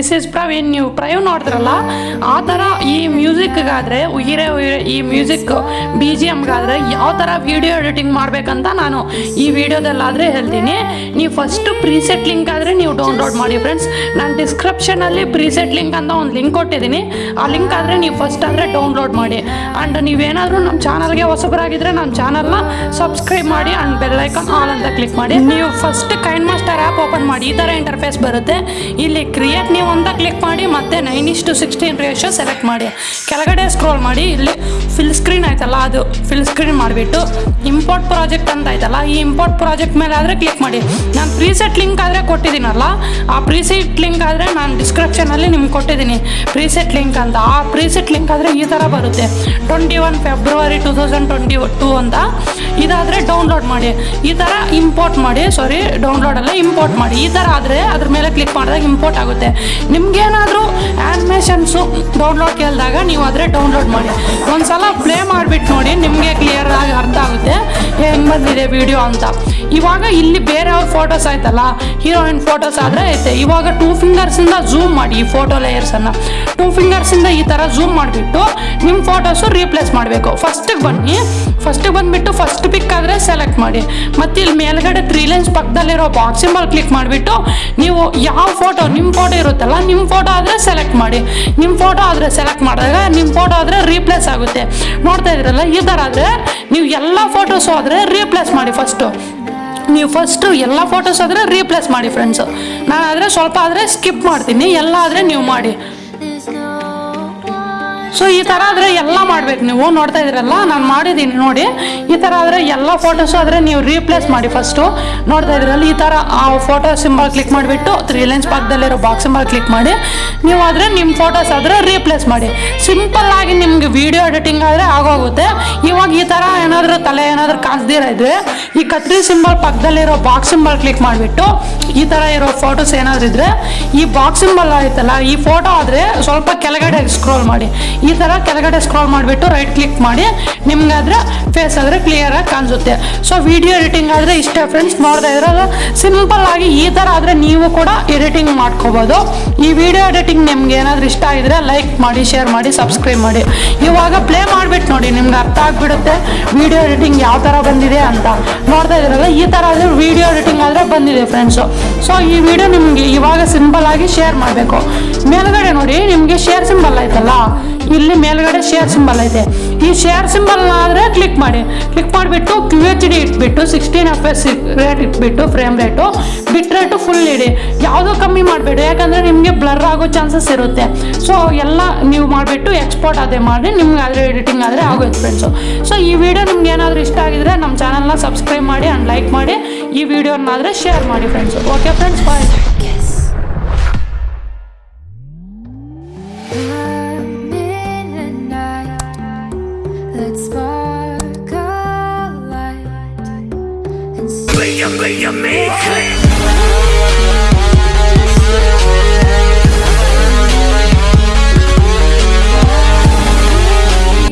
Live ನೋಡಿದ್ರಲ್ಲ? ಆ ಥರ ಈ ಮ್ಯೂಸಿಕ್ಗಾದರೆ ಉಯಿರೆ ಉಯಿರೆ ಈ ಮ್ಯೂಸಿಕ್ ಬಿ ಜಿ ಎಮ್ಗಾದರೆ ಯಾವ ಥರ ವಿಡಿಯೋ ಎಡಿಟಿಂಗ್ ಮಾಡಬೇಕಂತ ನಾನು ಈ ವಿಡಿಯೋದಲ್ಲಾದರೆ ಹೇಳ್ತೀನಿ. ನೀವು ಫಸ್ಟು ಪ್ರೀಸೆಟ್ ಲಿಂಕ್ ಆದರೆ ನೀವು ಡೌನ್ಲೋಡ್ ಮಾಡಿ ಫ್ರೆಂಡ್ಸ್ ನಾನು ಡಿಸ್ಕ್ರಿಪ್ಷನಲ್ಲಿ ಪ್ರೀಸೆಟ್ ಲಿಂಕ್ ಅಂತ ಒಂದು ಲಿಂಕ್ ಕೊಟ್ಟಿದ್ದೀನಿ. ಆ ಲಿಂಕ್ ಆದರೆ ನೀವು ಫಸ್ಟ್ ಆದರೆ ಡೌನ್ಲೋಡ್ ಮಾಡಿ. ಆ್ಯಂಡ್ ನೀವೇನಾದರೂ ನಮ್ಮ ಚಾನಲ್ಗೆ ಹೊಸಬರಾಗಿದ್ದರೆ ನಮ್ಮ ಚಾನಲ್ನ ಸಬ್ಸ್ಕ್ರೈಬ್ ಮಾಡಿ ಆ್ಯಂಡ್ ಬೆಲ್ಲೈಕಾನ್ ಆಲ್ ಅಂತ ಕ್ಲಿಕ್ ಮಾಡಿ. ನೀವು first KineMaster app open ಮಾಡಿ. ಈ ಥರ ಇಂಟರ್ಫೇಸ್ ಬರುತ್ತೆ. ಇಲ್ಲಿ ಕ್ರಿಯೇಟ್ ನೀವು ಅಂತ ಕ್ಲಿಕ್ ಮಾಡಿ ಮತ್ತೆ ನೈನ್ ಇಷ್ಟು ಸಿಕ್ಸ್ಟೀನ್ ರೇಷೋ ಸೆಲೆಕ್ಟ್ ಮಾಡಿ. ಕೆಳಗಡೆ ಸ್ಕ್ರೋಲ್ ಮಾಡಿ, ಇಲ್ಲಿ ಫಿಲ್ ಸ್ಕ್ರೀನ್ ಆಯ್ತಲ್ಲ, ಅದು ಫಿಲ್ ಸ್ಕ್ರೀನ್ ಮಾಡಿಬಿಟ್ಟು ಇಂಪೋರ್ಟ್ ಪ್ರಾಜೆಕ್ಟ್ ಅಂತ ಆಯ್ತಲ್ಲ, ಈ ಇಂಪೋರ್ಟ್ ಪ್ರಾಜೆಕ್ಟ್ ಮೇಲೆ ಆದರೆ ಕ್ಲಿಕ್ ಮಾಡಿ. ನಾನು ಪ್ರೀಸೆಟ್ ಲಿಂಕ್ ಆದರೆ ಕೊಟ್ಟಿದ್ದೀನಲ್ಲ, ಆ ಪ್ರೀಸೆಟ್ ಲಿಂಕ್ ಆದರೆ ನಾನು ಡಿಸ್ಕ್ರಿಪ್ಷನಲ್ಲಿ ನಿಮ್ಗೆ ಕೊಟ್ಟಿದ್ದೀನಿ. ಪ್ರೀಸೆಟ್ ಲಿಂಕ್ ಅಂತ, ಆ ಪ್ರೀಸೆಟ್ ಲಿಂಕ್ ಆದರೆ ಈ ಥರ ಬರುತ್ತೆ. Twenty one February two thousand twenty two ಅಂತ. ಇದಾದರೆ ಡೌನ್ಲೋಡ್ ಮಾಡಿ. ಈ ಥರ ಇಂಪೋರ್ಟ್ ಮಾಡಿ ಸಾರಿ ಡೌನ್ಲೋಡ್ ಅಲ್ಲ ಇಂಪೋರ್ಟ್ ಮಾಡಿ. ಈ ಥರ ಆದರೆ ಅದ್ರ ಮೇಲೆ ಕ್ಲಿಕ್ ಮಾಡಿದಾಗ ಇಂಪೋರ್ಟ್ ಆಗುತ್ತೆ. ನಿಮ್ಗೇನಾದರೂ ಆ್ಯನಿಮೇಷನ್ಸು ಡೌನ್ಲೋಡ್ ಕೇಳಿದಾಗ ನೀವು ಆದರೆ ಡೌನ್ಲೋಡ್ ಮಾಡಿ. ಒಂದ್ಸಲ ಪ್ಲೇ ಮಾಡಿಬಿಟ್ಟು ನೋಡಿ ನಿಮಗೆ ಕ್ಲಿಯರ್ ಆಗಿ ಅರ್ಥ ಆಗುತ್ತೆ. ಹೆಂಗೆ ಬಂದಿದೆ ವಿಡಿಯೋ ಅಂತ. ಇವಾಗ ಇಲ್ಲಿ ಬೇರೆಯವ್ರ ಫೋಟೋಸ್ ಆಯ್ತಲ್ಲ ಹೀರೋಯಿನ್ ಫೋಟೋಸ್ ಆದರೆ ಐತೆ. ಇವಾಗ ಟೂ ಫಿಂಗರ್ಸಿಂದ ಝೂಮ್ ಮಾಡಿ ಈ ಫೋಟೋ ಲೇಯರ್ಸನ್ನು ಟೂ ಫಿಂಗರ್ಸಿಂದ ಈ ಥರ ಝೂಮ್ ಮಾಡಿಬಿಟ್ಟು ನಿಮ್ಮ ಫೋಟೋಸು ರೀಪ್ಲೇಸ್ ಮಾಡಬೇಕು. ಫಸ್ಟಿಗೆ ಬನ್ನಿ. ಫಸ್ಟಿಗೆ ಬಂದ್ಬಿಟ್ಟು ಫಸ್ಟ್ ಪಿಕ್ ಆದರೆ ಸೆಲೆಕ್ಟ್ ಮಾಡಿ. ಮತ್ತೆ ಇಲ್ಲಿ ಮೇಲ್ಗಡೆ ತ್ರೀ ಲೈನ್ಸ್ ಪಕ್ಕದಲ್ಲಿರೋ ಬಾಕ್ಸ್ ಕ್ಲಿಕ್ ಮಾಡಿಬಿಟ್ಟು ನೀವು ಯಾವ ಫೋಟೋ ನಿಮ್ಮ ಫೋಟೋ ಇರುತ್ತಲ್ಲ ನಿಮ್ಮ ಫೋಟೋ ಆದರೆ ಸೆಲೆಕ್ಟ್ ಮಾಡಿ. ನಿಮ್ಮ ಫೋಟೋ ಆದರೆ ಸೆಲೆಕ್ಟ್ ಮಾಡಿದಾಗ ನಿಮ್ಮ ಫೋಟೋ ಆದರೆ ರೀಪ್ಲೇಸ್ ಆಗುತ್ತೆ. ನೋಡ್ತಾ ಇದ್ರಲ್ಲ ಈ ಥರ ಆದರೆ ನೀವು ಎಲ್ಲ ಫೋಟೋಸು ಆದರೆ ರೀಪ್ಲೇಸ್ ಮಾಡಿ ಫಸ್ಟು ನೀವು ಫಸ್ಟು ಎಲ್ಲ ಫೋಟೋಸ್ ಆದರೆ ರೀಪ್ಲೇಸ್ ಮಾಡಿ ಫ್ರೆಂಡ್ಸು ನಾನು ಆದರೆ ಸ್ವಲ್ಪ ಆದರೆ ಸ್ಕಿಪ್ ಮಾಡ್ತೀನಿ, ಎಲ್ಲ ಆದರೆ ನೀವು ಮಾಡಿ. ಸೊ ಈ ಥರ ಆದರೆ ಎಲ್ಲ ಮಾಡ್ಬೇಕು ನೀವು. ನೋಡ್ತಾ ಇದ್ರಲ್ಲ, ನಾನು ಮಾಡಿದ್ದೀನಿ ನೋಡಿ. ಈ ಥರ ಆದರೆ ಎಲ್ಲ ಫೋಟೋಸು ಆದರೆ ನೀವು ರೀಪ್ಲೇಸ್ ಮಾಡಿ ಫಸ್ಟು ನೋಡ್ತಾ ಇದ್ರಲ್ಲ, ಈ ಥರ ಆ ಫೋಟೋ ಸಿಂಬಲ್ ಕ್ಲಿಕ್ ಮಾಡಿಬಿಟ್ಟು ತ್ರೀ ಲೈನ್ಸ್ ಪಕ್ಕದಲ್ಲಿರೋ ಬಾಕ್ಸ್ ಸಿಂಬಲ್ ಕ್ಲಿಕ್ ಮಾಡಿ. ನೀವು ಆದರೆ ನಿಮ್ಮ ಫೋಟೋಸ್ ಆದರೆ ರೀಪ್ಲೇಸ್ ಮಾಡಿ. ಸಿಂಪಲ್ ಆಗಿ ನಿಮ್ಗೆ ವಿಡಿಯೋ ಎಡಿಟಿಂಗ್ ಆದರೆ ಆಗೋಗುತ್ತೆ. ಇವಾಗ ಈ ಥರ ಏನಾದರೂ ತಲೆ ಏನಾದರೂ ಕಾಸ್ದಿರ ಇದ್ರೆ, ಈ ಕತ್ರಿ ಸಿಂಬಲ್ ಪಕ್ಕದಲ್ಲಿರೋ ಬಾಕ್ಸ್ ಸಿಂಬಲ್ ಕ್ಲಿಕ್ ಮಾಡಿಬಿಟ್ಟು, ಈ ಥರ ಇರೋ ಫೋಟೋಸ್ ಏನಾದರೂ ಇದ್ರೆ, ಈ ಬಾಕ್ಸ್ ಸಿಂಬಲ್ ಆಯ್ತಲ್ಲ, ಈ ಫೋಟೋ ಆದರೆ ಸ್ವಲ್ಪ ಕೆಳಗಡೆ ಸ್ಕ್ರೋಲ್ ಮಾಡಿ. ಈ ಥರ ಕೆಳಗಡೆ ಸ್ಕ್ರಾಲ್ ಮಾಡಿಬಿಟ್ಟು ರೈಟ್ ಕ್ಲಿಕ್ ಮಾಡಿ ನಿಮ್ಗಾದ್ರೆ ಫೇಸ್ ಆದರೆ ಕ್ಲಿಯರಾಗಿ ಕಾಣಿಸುತ್ತೆ. ಸೊ ವಿಡಿಯೋ ಎಡಿಟಿಂಗ್ ಆದರೆ ಇಷ್ಟೇ ಫ್ರೆಂಡ್ಸ್ ನೋಡ್ತಾ ಇದ್ರೆ ಸಿಂಪಲ್ ಆಗಿ ಈ ಥರ ಆದರೆ ನೀವು ಕೂಡ ಎಡಿಟಿಂಗ್ ಮಾಡ್ಕೋಬೋದು. ಈ ವಿಡಿಯೋ ಎಡಿಟಿಂಗ್ ನಿಮ್ಗೆ ಏನಾದರೂ ಇಷ್ಟ ಆಗಿದ್ರೆ ಲೈಕ್ ಮಾಡಿ ಶೇರ್ ಮಾಡಿ ಸಬ್ಸ್ಕ್ರೈಬ್ ಮಾಡಿ. ಇವಾಗ ಪ್ಲೇ ನಿಮ್ಗೆ ಅರ್ಥ ಆಗ್ಬಿಡುತ್ತೆ? ವಿಡಿಯೋ ಎಡಿಟಿಂಗ್ ಯಾವ ಥರ ಬಂದಿದೆ ಅಂತ. ನೋಡ್ತಾ ಇದ್ರಲ್ಲ ಈ ಥರ ಆದರೆ ವಿಡಿಯೋ ಎಡಿಟಿಂಗ್ ಆದರೆ ಬಂದಿದೆ ಫ್ರೆಂಡ್ಸು ಸೊ ಈ ವಿಡಿಯೋ ನಿಮಗೆ ಇವಾಗ ಸಿಂಪಲ್ ಆಗಿ ಶೇರ್ ಮಾಡಬೇಕು. ಮೇಲ್ಗಡೆ ನೋಡಿ, ನಿಮಗೆ ಶೇರ್ ಸಿಂಬಲ್ ಆಯ್ತಲ್ಲ ಇಲ್ಲಿ ಮೇಲ್ಗಡೆ ಶೇರ್ ಸಿಂಬಲ್ ಐತೆ. ಈ ಶೇರ್ ಸಿಂಬಲ್ ಆದರೆ ಕ್ಲಿಕ್ ಮಾಡಿ. ಕ್ಲಿಕ್ ಮಾಡಿಬಿಟ್ಟು ಕ್ಯೂ ಎಚ್ ಡಿ ಇಟ್ಬಿಟ್ಟು ಸಿಕ್ಸ್ಟೀನ್ ಎಫ್ ಎಸ್ ರೇಟ್ ಇಟ್ಬಿಟ್ಟು frame rate bit rate full ಇಡಿ. ಯಾವುದೋ ಕಮ್ಮಿ ಮಾಡಬೇಡಿ. ಯಾಕಂದರೆ ನಿಮಗೆ ಬ್ಲರ್ ಆಗೋ ಚಾನ್ಸಸ್ ಇರುತ್ತೆ. ಸೊ ಎಲ್ಲ ನೀವು ಮಾಡಿಬಿಟ್ಟು ಎಕ್ಸ್ಪೋರ್ಟ್ ಅದೇ ಮಾಡಿ, ನಿಮ್ಗೆ ಆದರೆ ಎಡಿಟಿಂಗ್ ಆದರೆ ಆಗೋಯ್ತು ಫ್ರೆಂಡ್ಸು ಸೊ ಈ ವಿಡಿಯೋ ನಿಮ್ಗೆ ಏನಾದರೂ ಇಷ್ಟ ಆಗಿದ್ರೆ ನಮ್ಮ ಚಾನಲ್ನ ಸಬ್ಸ್ಕ್ರೈಬ್ ಮಾಡಿ ಆ್ಯಂಡ್ ಲೈಕ್ ಮಾಡಿ. ಈ ವಿಡಿಯೋನಾದರೆ ಶೇರ್ ಮಾಡಿ friends okay friends bye Let's spark a light and see.